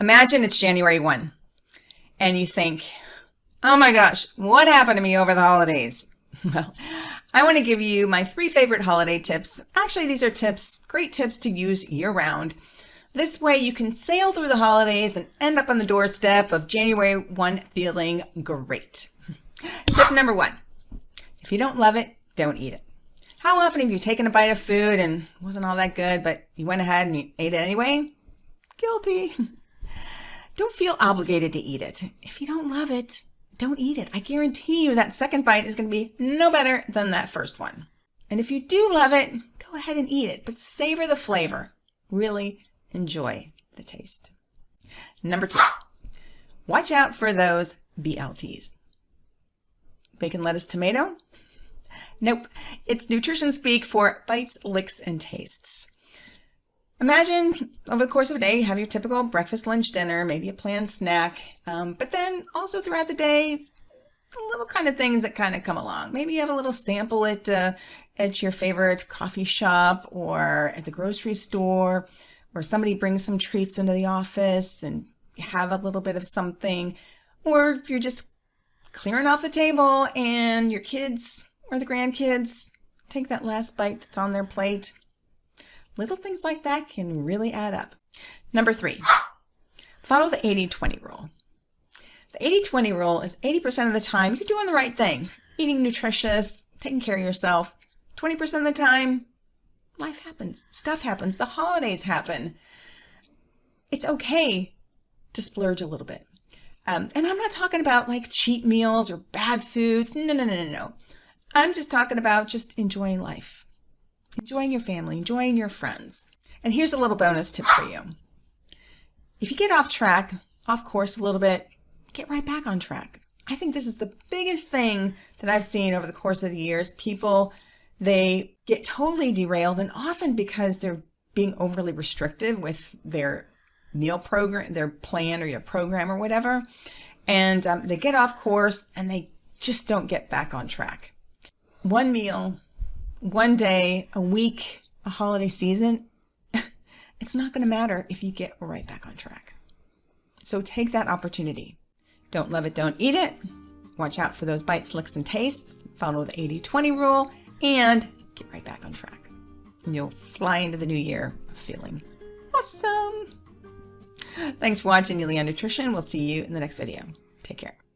Imagine it's January 1 and you think, oh my gosh, what happened to me over the holidays? Well, I want to give you my three favorite holiday tips. Actually, these are tips, great tips to use year round. This way you can sail through the holidays and end up on the doorstep of January 1 feeling great. Tip number one, if you don't love it, don't eat it. How often have you taken a bite of food and wasn't all that good, but you went ahead and you ate it anyway? Guilty. Don't feel obligated to eat it. If you don't love it, don't eat it. I guarantee you that second bite is going to be no better than that first one. And if you do love it, go ahead and eat it, but savor the flavor. Really enjoy the taste. Number two, watch out for those BLTs. Bacon, lettuce, tomato? Nope, it's nutrition speak for bites, licks, and tastes. Imagine over the course of a day, have your typical breakfast, lunch, dinner, maybe a planned snack, um, but then also throughout the day, little kind of things that kind of come along. Maybe you have a little sample at, uh, at your favorite coffee shop or at the grocery store, or somebody brings some treats into the office and have a little bit of something, or you're just clearing off the table and your kids or the grandkids take that last bite that's on their plate Little things like that can really add up. Number three, follow the 80-20 rule. The 80-20 rule is 80% of the time you're doing the right thing, eating nutritious, taking care of yourself. 20% of the time, life happens, stuff happens, the holidays happen. It's okay to splurge a little bit. Um, and I'm not talking about like cheap meals or bad foods. No, no, no, no, no. I'm just talking about just enjoying life enjoying your family, enjoying your friends. And here's a little bonus tip for you. If you get off track, off course a little bit, get right back on track. I think this is the biggest thing that I've seen over the course of the years. People, they get totally derailed and often because they're being overly restrictive with their meal program, their plan or your program or whatever. And um, they get off course and they just don't get back on track. One meal one day, a week, a holiday season, it's not going to matter if you get right back on track. So take that opportunity. Don't love it, don't eat it. Watch out for those bites, licks, and tastes. Follow the 80-20 rule and get right back on track. And you'll fly into the new year feeling awesome. Thanks for watching Yulia Nutrition. We'll see you in the next video. Take care.